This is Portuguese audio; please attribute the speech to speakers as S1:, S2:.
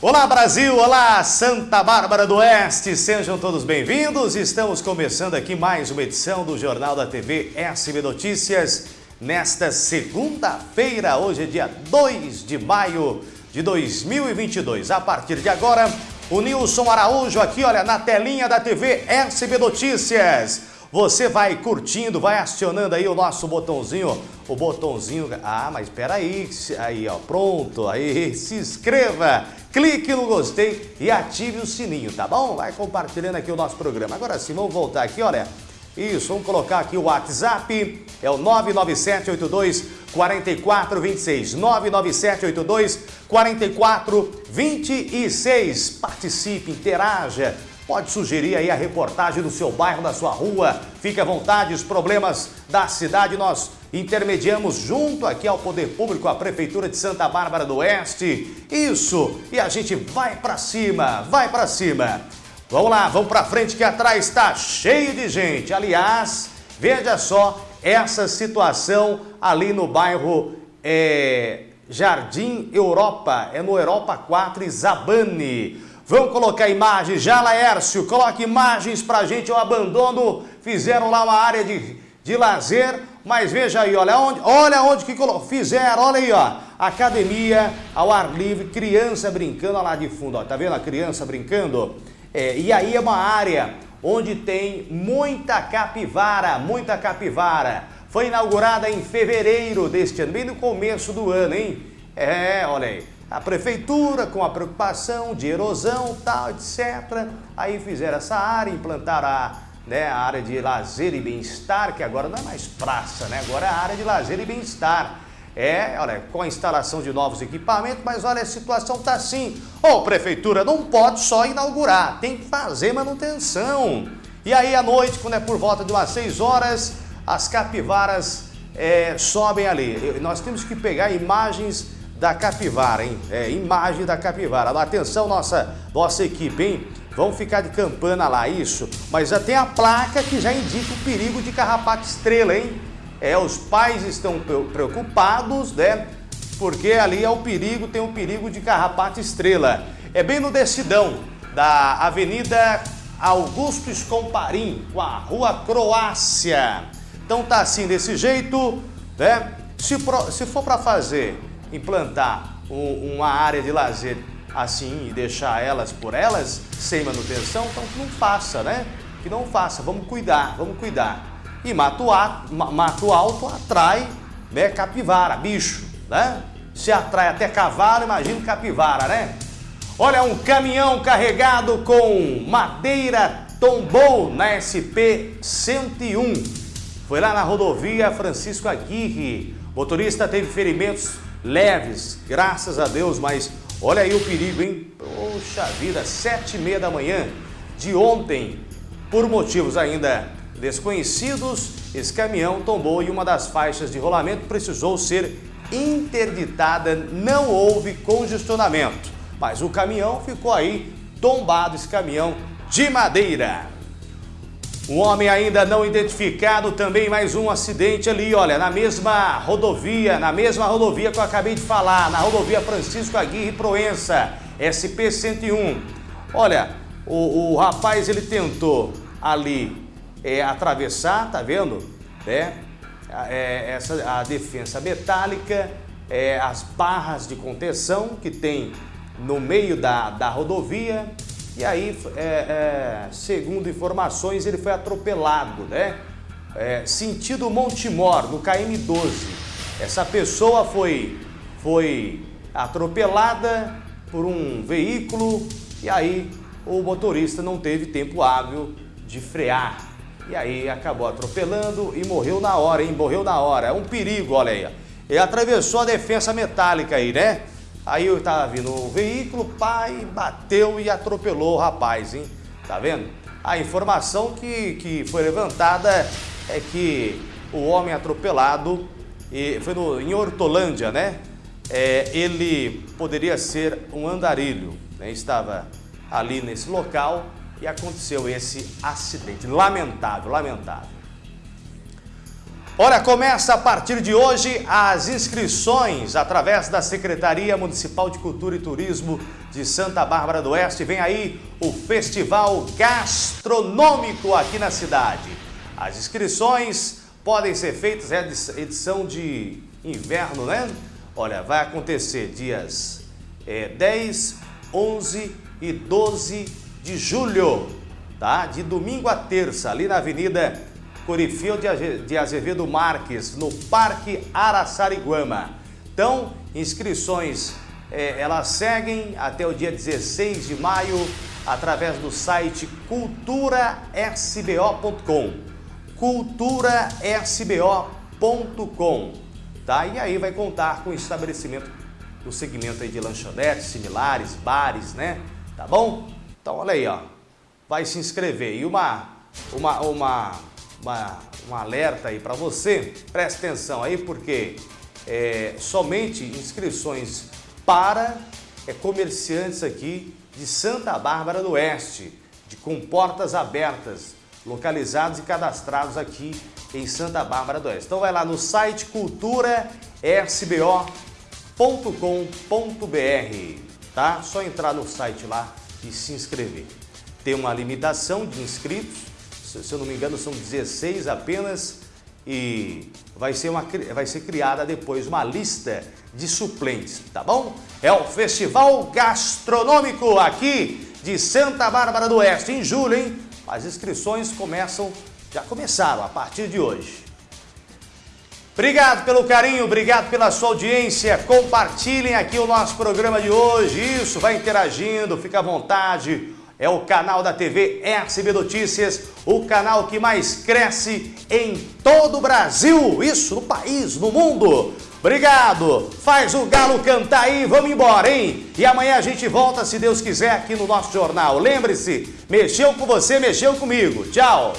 S1: Olá Brasil, olá Santa Bárbara do Oeste, sejam todos bem-vindos. Estamos começando aqui mais uma edição do Jornal da TV SB Notícias nesta segunda-feira, hoje é dia 2 de maio de 2022. A partir de agora, o Nilson Araújo aqui, olha, na telinha da TV SB Notícias. Você vai curtindo, vai acionando aí o nosso botãozinho, o botãozinho, ah, mas espera aí, aí ó, pronto, aí, se inscreva, clique no gostei e ative o sininho, tá bom? Vai compartilhando aqui o nosso programa. Agora sim, vamos voltar aqui, olha, isso, vamos colocar aqui o WhatsApp, é o 99782 4426, 99782 4426. Participe, interaja, Pode sugerir aí a reportagem do seu bairro, da sua rua. Fique à vontade, os problemas da cidade nós intermediamos junto aqui ao Poder Público, a Prefeitura de Santa Bárbara do Oeste. Isso! E a gente vai para cima, vai para cima. Vamos lá, vamos para frente que atrás está cheio de gente. Aliás, veja só essa situação ali no bairro é, Jardim Europa, é no Europa 4 Isabane. Vamos colocar imagens já, Laércio, coloque imagens pra gente, o abandono, fizeram lá uma área de, de lazer, mas veja aí, olha onde, olha onde que fizeram, olha aí, ó, academia ao ar livre, criança brincando, olha lá de fundo, ó, tá vendo a criança brincando? É, e aí é uma área onde tem muita capivara, muita capivara. Foi inaugurada em fevereiro deste ano, bem no começo do ano, hein? É, olha aí a prefeitura com a preocupação de erosão, tal, etc. Aí fizeram essa área, implantaram a, né, a área de lazer e bem-estar, que agora não é mais praça, né? Agora é a área de lazer e bem-estar. É, olha, com a instalação de novos equipamentos, mas olha, a situação tá assim. Ô, oh, prefeitura, não pode só inaugurar, tem que fazer manutenção. E aí, à noite, quando é por volta de umas 6 horas, as capivaras é, sobem ali. Nós temos que pegar imagens da capivara, hein? É, imagem da capivara. Atenção, nossa, nossa equipe, hein? Vamos ficar de campana lá, isso. Mas já tem a placa que já indica o perigo de carrapato estrela, hein? É, os pais estão preocupados, né? Porque ali é o perigo, tem o perigo de carrapato estrela. É bem no decidão da Avenida Augusto Escomparim, com a Rua Croácia. Então tá assim, desse jeito, né? Se, pro, se for para fazer implantar um, uma área de lazer assim e deixar elas por elas, sem manutenção, então que não faça, né? Que não faça, vamos cuidar, vamos cuidar. E Mato, Mato Alto atrai né, capivara, bicho, né? Se atrai até cavalo, imagina capivara, né? Olha, um caminhão carregado com madeira tombou na SP-101. Foi lá na rodovia Francisco Aguirre. Motorista teve ferimentos leves, graças a Deus, mas olha aí o perigo, hein? Poxa vida, sete e meia da manhã de ontem, por motivos ainda desconhecidos, esse caminhão tombou e uma das faixas de rolamento precisou ser interditada, não houve congestionamento, mas o caminhão ficou aí tombado, esse caminhão de madeira. Um homem ainda não identificado, também mais um acidente ali, olha, na mesma rodovia, na mesma rodovia que eu acabei de falar, na rodovia Francisco Aguirre Proença, SP-101. Olha, o, o, rapaz ele tentou ali é, atravessar, tá vendo? É, é, essa, a defesa metálica, é, as barras de contenção que tem no meio da, da rodovia, e aí, é, é, segundo informações, ele foi atropelado, né? É, sentido Montemor, no KM12. Essa pessoa foi, foi atropelada por um veículo e aí o motorista não teve tempo hábil de frear. E aí acabou atropelando e morreu na hora, hein? Morreu na hora. É um perigo, olha aí. Ele atravessou a defesa metálica aí, né? Aí eu estava vindo o veículo, pai bateu e atropelou o rapaz, hein? Tá vendo? A informação que, que foi levantada é que o homem atropelado, e foi no, em Hortolândia, né? É, ele poderia ser um andarilho, né? Estava ali nesse local e aconteceu esse acidente. Lamentável, lamentável. Olha, começa a partir de hoje as inscrições através da Secretaria Municipal de Cultura e Turismo de Santa Bárbara do Oeste. Vem aí o Festival Gastronômico aqui na cidade. As inscrições podem ser feitas, é edição de inverno, né? Olha, vai acontecer dias é, 10, 11 e 12 de julho, tá? De domingo a terça, ali na Avenida Corifeu de Azevedo Marques, no Parque Araçariguama. Então, inscrições, é, elas seguem até o dia 16 de maio através do site culturasbo.com culturasbo.com tá? E aí vai contar com o estabelecimento do segmento aí de lanchonetes similares, bares, né? Tá bom? Então olha aí, ó. Vai se inscrever. E uma, uma, uma uma, um alerta aí para você, preste atenção aí porque é, somente inscrições para é, comerciantes aqui de Santa Bárbara do Oeste, de com portas abertas, localizados e cadastrados aqui em Santa Bárbara do Oeste. Então vai lá no site culturasbo.com.br, tá? Só entrar no site lá e se inscrever. Tem uma limitação de inscritos, se eu não me engano, são 16 apenas e vai ser, uma, vai ser criada depois uma lista de suplentes, tá bom? É o Festival Gastronômico aqui de Santa Bárbara do Oeste, em julho, hein? As inscrições começam, já começaram a partir de hoje. Obrigado pelo carinho, obrigado pela sua audiência. Compartilhem aqui o nosso programa de hoje. Isso, vai interagindo, fica à vontade é o canal da TV SB Notícias, o canal que mais cresce em todo o Brasil, isso, no país, no mundo. Obrigado, faz o galo cantar aí, vamos embora, hein? E amanhã a gente volta, se Deus quiser, aqui no nosso jornal. Lembre-se, mexeu com você, mexeu comigo. Tchau!